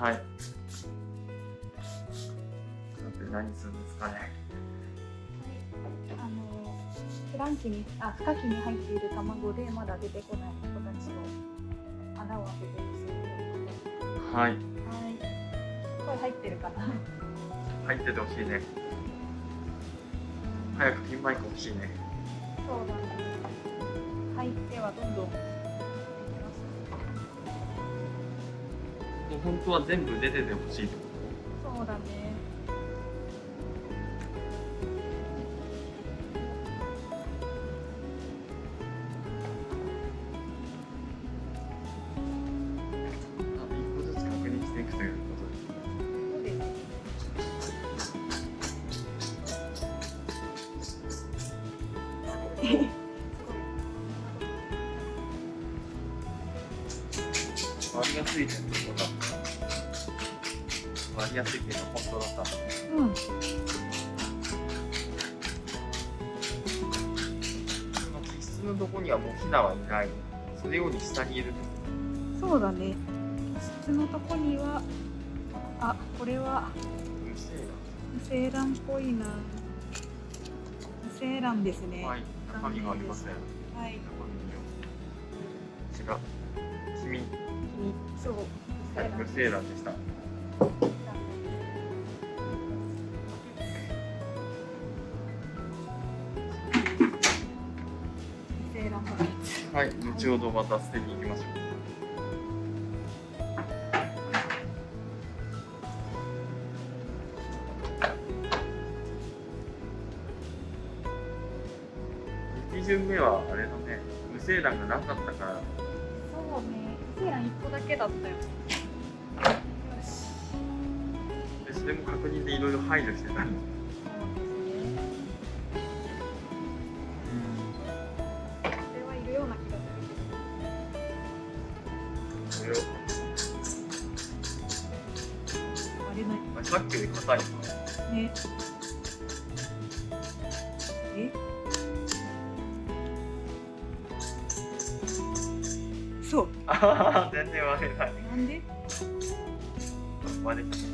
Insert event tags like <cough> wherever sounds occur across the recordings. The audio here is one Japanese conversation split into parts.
はい。何するんですかね。あのフランキにあ孵化器に入っている卵でまだ出てこない子たちを穴を開けてるそうはい。はい。声入ってるかな。入っててほしいね。早くピンマイク欲しいね。そうだね。入ってはどんどんできます。もう本当は全部出ててほしいってこそうだね。と。あと一個ずつ確認していくということです。そうですね。<laughs> 割りやすいってことだ。割りやすい点が本当だった。うん。その気質のとこにはもうヒナはいない。それより下にいるそうだね。質のとこには、あ、これはと。うるせえ無精卵っぽいな。無精卵ですね。はい。中身がありません。はい。違う。君、そう。はい、無精卵でした。ツ。はい、後ほどまた捨てに行きましょう。一巡目はあれだね、無精卵がなかったから、そうね。無精卵一個だけだったよ。よし。でそれも確認でいろいろ排除してたんですするそれない。まあ、さっきより硬いね。え？そう。<laughs> 全然割れない。なんで？割れた。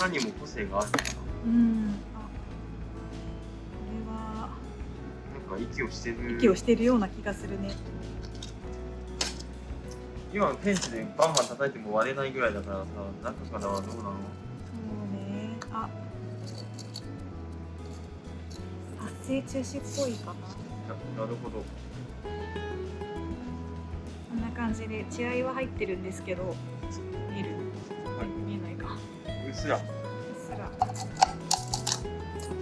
殻にも個性があるのかうん。あ。これは。な。なんか息をしてる。息をしてるような気がするね。今のペンチでバンバン叩いても割れないぐらいだからさ、中からはどうなのそうね。あ。発生中止っぽいかな。ななるほど。こんな感じで血合いは入ってるんですけど。すら、すら。ょ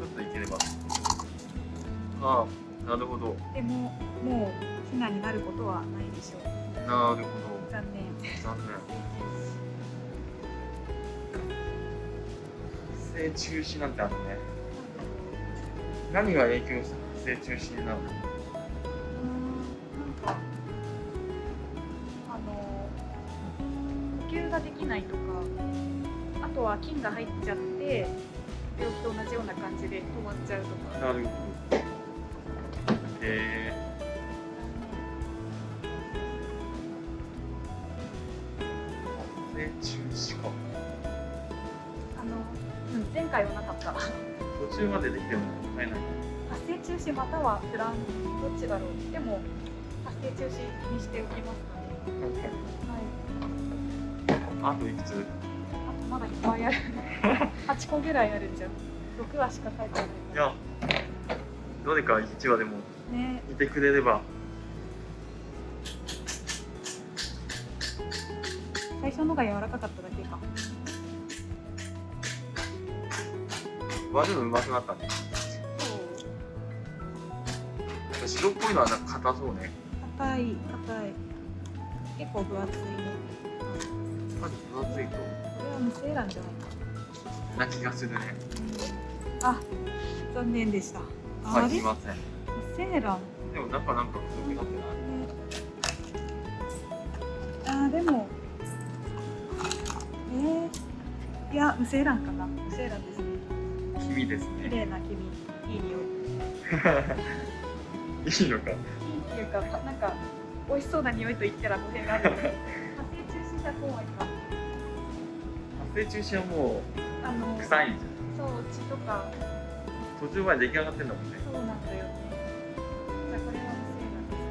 っといければ。ああ、なるほど。でも、もうヒナになることはないでしょう。なるほ残念。ど。残念。発生中止なんてあるね。何が影響して発生中止になるのとは菌が入っちゃって病気と同じような感じで止まっちゃうとか。なるほど。えー、発生中止か。あの、うん、前回はなかった。発途中までできても買えない。生中止またはフランどっちだろう。でも発生中止にしておきますかねはい。あといくつ？まだいっぱいある8個ぐらいあるじゃん6話しか書いてないいや、どれか1話でもねいてくれれば。最初のが柔らかかっただけか割るのうまくなったね。白っぽいのはなんか硬そうね。硬い硬い結構分厚いねまず分厚いと。これは無精卵じゃないかな気がするね。あ残念でした。あすいません。無精卵でも中なんか太くなってな。い。ねあーでもえー、いや無精卵かな。無精卵ですね。黄身です綺ね麗な黄身いい匂い。<laughs> いいのか。いいっていうかなんか美味しそうな匂いと言ったら語弊がある。発生中止者公園か発生中止はもあのう臭いんじそう血とか。途中まで出来上がってんだもんね。そうなんだよねじゃあこれは無性なんです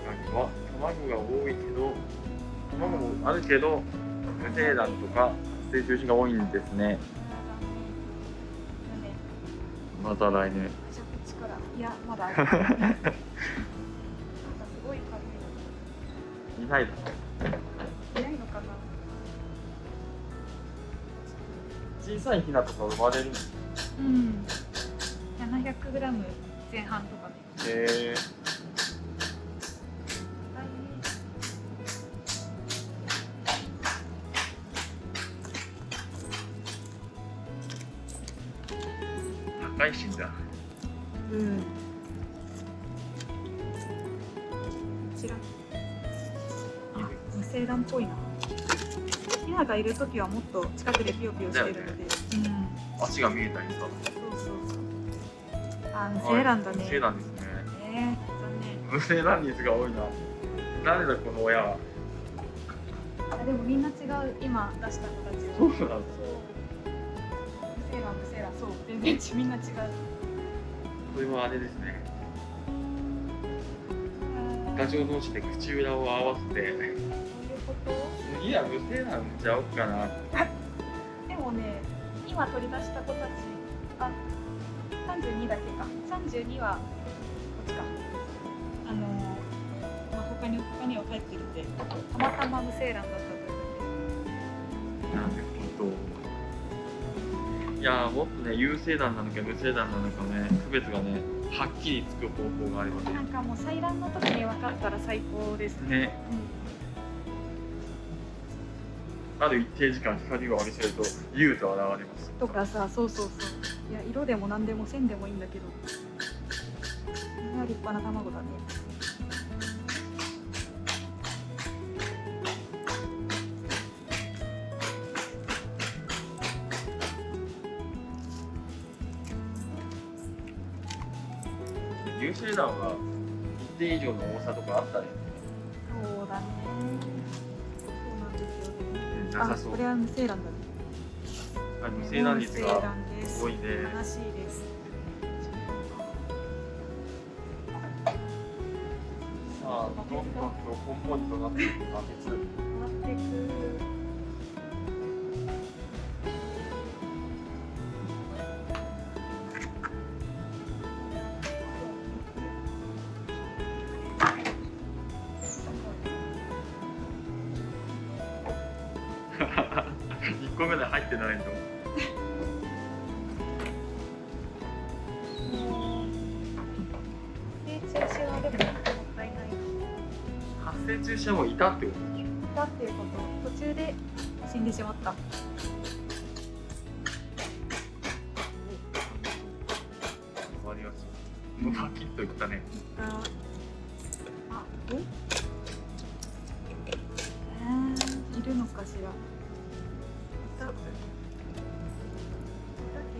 他には卵が多いけど卵もあるけど無精卵とか発生中止が多いんですね。また来年。いやまだ <laughs> いないのかな？小さいヒナとか生まれるんですうん。700グラム前半とかね。へえ高いしんだ。うん。こちらあ無精卵っぽいな。ヒナがいる時はもっと近くでピヨピヨしてるので、うん足が見えたりさそうそうそうあ無精卵だね。無精卵ですね。えー、残念。無精卵率が多いな。誰だこの親は。あでもみんな違う。今出した子たち。そうなんですそう無精卵無精卵そう。全然ちみんな違う。これはあれですね。ガチョウ同士で口裏を合わせていうこと次は無精卵ちゃおうかな。でもね今取り出した子たちあ32だけか。32はこっちか。あのまあ、他に他には帰ってきてたまたま無精卵だったとなんで本当いやーもっとね有精卵なのか無精卵なのかね区別がねはっきりつく方法があればね。なんかもう採卵の時に分かったら最高です。ね。ねある一定時間光を浴びせると優と現れます。とかさそうそうそう。いや色でも何でも線でもいいんだけど。いや立派な卵だね。有精卵は一定以上の重さとかあったりなさそう。あこれは無精卵だ無精卵率が卵です。多いね。悲しいです。さあどんどんとこんもりとなっていくバケツ変わっていく中止はもういたってことでしょ？だっていうこと。途中で死んでしまった。終わりますもうパキッといったね。ああええー、いるのかしら。いたいたけ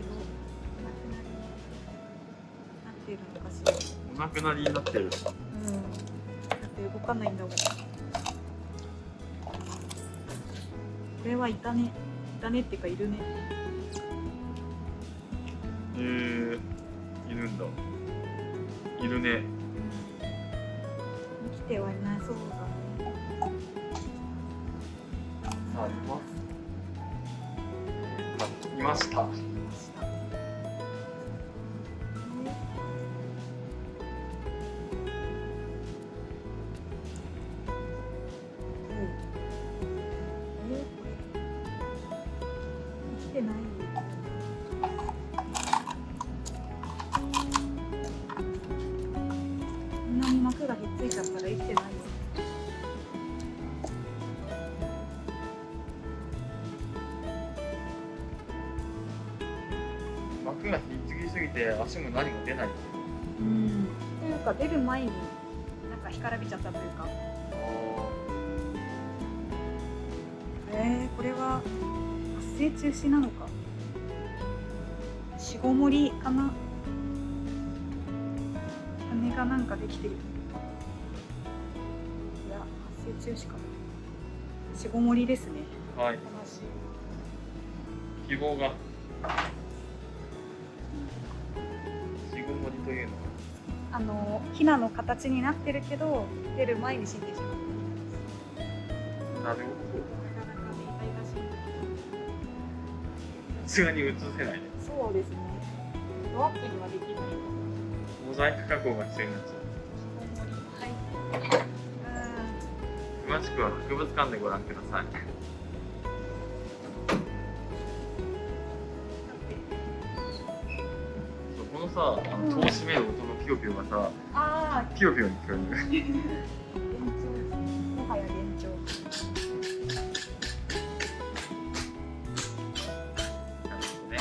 どなくなりなってるのかしら。お亡くなりになってる。うん。だって動かないんだもんこれはいたね。いたねっていうかいるね。え。ー、いるんだ。いるね。生きてはいないそうだ。ねさあいます。あいましたすぎて足も何も出ない。うん。というか出る前になんか干からびちゃったというか。ええー、これは発生中止なのか。しごもりかな。羽がなんかできてる。いや発生中止か。なしごもりですね。はい。希望があのヒナの形になってるけど出る前に死んでしまったはなるほど。さすがに映せない。ねそうですね。ドアップにはできない。モザイク加工が必要になっちゃう。はい詳しくは博物館でご覧ください。そうこのさあの戸を閉める音のピヨピヨがさああピヨピヨに聞こえる幻聴ですねもはや幻聴なるほどね。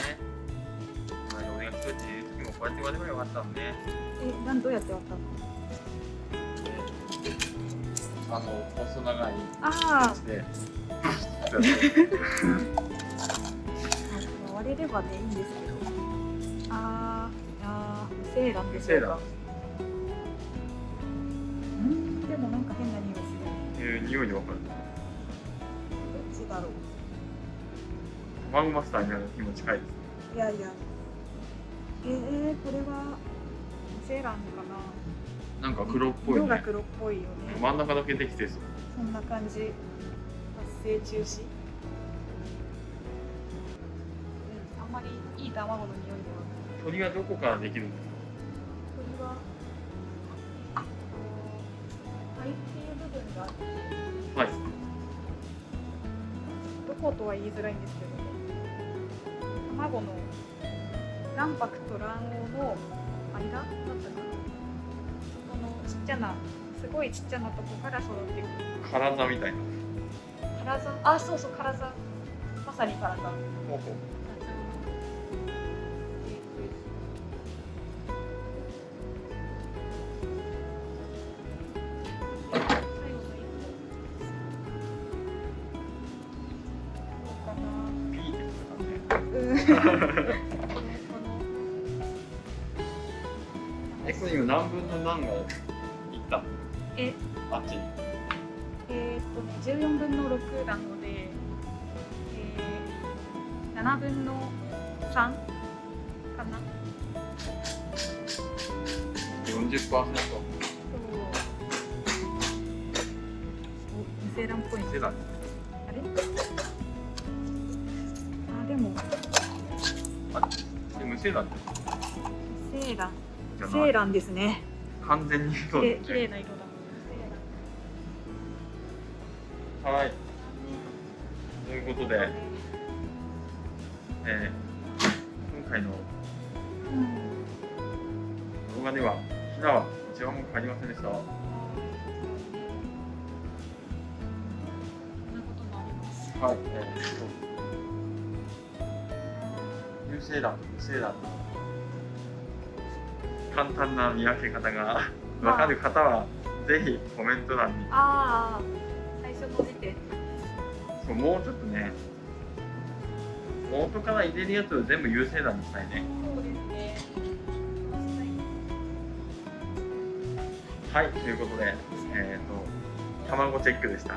まあ俺が一人でいる時もこうやって割ればよかったのね。えなんどうやって割ったの？あの細長いあで。あ割 <laughs> れればねいいんですけあー無精卵です無精卵うんでもなんか変な匂いする。っていう匂いでわかる。どっちだろう。マグマスターになる日も近いですいやいや。えー、これは無精卵かな。なんか黒っぽいね。色が黒っぽいよね。真ん中だけできてそう。そんな感じ。発生中止。うんあんまりいい卵の匂いではない。鳥はどこからできるんです鳥はい。どことは言いづらいんですけど卵の卵白と卵黄の間だったかなそこのちっちゃなすごいちっちゃなとこから育ってく体みたいなカラザあそうそうカラザまさにカラザほうほう分の何がいった？のえ？あっちに。えーっとね14分の6なので、えー、7分の3かな？40%そうお無精卵っぽいあれ？あでも。で無精卵無精卵じゃない。無精卵ですね完全にきそうれいですね綺麗な色だ。はい。ということで、えー、今回のうん動画ではひなは一番も帰りませんでした。はい、えー、そう有精卵と無精卵の簡単な見分け方が分かる方はぜひコメント欄に。ああ。最初の時点そうもうちょっとね元から入れるやつを全部有精卵にしたいね。そうですね。はいということでえっ、と卵チェックでした